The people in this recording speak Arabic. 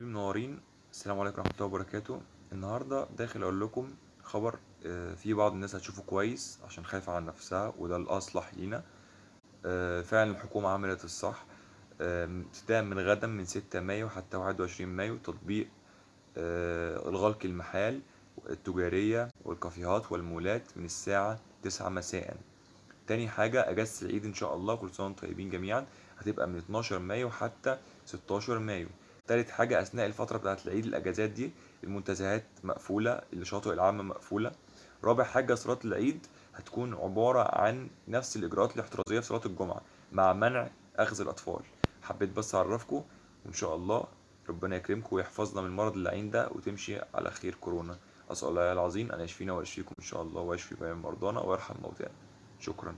منورين. السلام عليكم ورحمة الله وبركاته. النهاردة داخل أقول لكم خبر آه، في بعض الناس هتشوفه كويس عشان خايفة على نفسها وده الأصلح لينا. آه، فعلا الحكومة عملت الصح. ابتداء من غدا من 6 مايو حتى 21 مايو تطبيق آه، الغلق المحال التجارية والكافيهات والمولات من الساعة 9 مساء. تاني حاجة أجازة العيد إن شاء الله كل سنة وأنتم طيبين جميعا هتبقى من 12 مايو حتى 16 مايو. تالت حاجة أثناء الفترة بتاعة العيد الأجازات دي المنتزهات مقفولة الشواطئ العامة مقفولة. رابع حاجة صلاة العيد هتكون عبارة عن نفس الإجراءات الاحترازية في صلاة الجمعة مع منع أخذ الأطفال. حبيت بس أعرفكم وإن شاء الله ربنا يكرمكم ويحفظنا من المرض اللعين ده وتمشي على خير كورونا. أسأل الله العظيم أن يشفينا ويشفيكم إن شاء الله ويشفي جميع مرضانا ويرحم موتانا. شكرا.